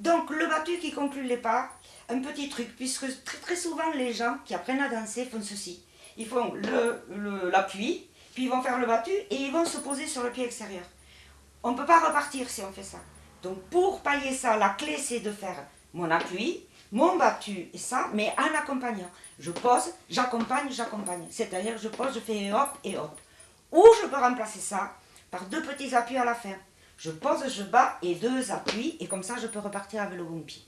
Donc le battu qui conclut les pas, un petit truc, puisque très, très souvent les gens qui apprennent à danser font ceci. Ils font l'appui, puis ils vont faire le battu et ils vont se poser sur le pied extérieur. On ne peut pas repartir si on fait ça. Donc pour pailler ça, la clé c'est de faire mon appui, mon battu et ça, mais en accompagnant. Je pose, j'accompagne, j'accompagne. C'est-à-dire je pose, je fais hop et hop. Ou je peux remplacer ça par deux petits appuis à la fin. Je pose, je bats et deux appuis et comme ça je peux repartir avec le bon pied.